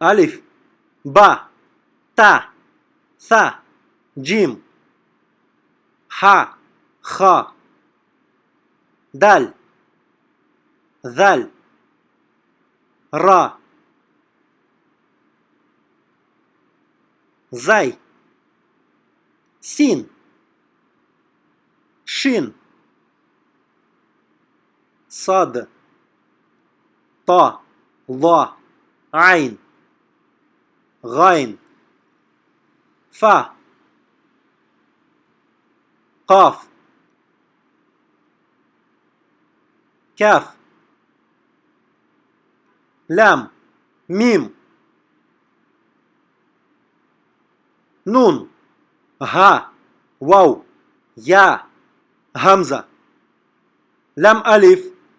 Алиф, Ба, Та, Са, Джим, Ха, Ха, Даль, Заль, Ра, Зай, Син, Шин, Сад, Та, Ла, Айн. غين فا. قاف. كاف. لام. ميم. نون. ها. واو. يا. همزة. لام ألف.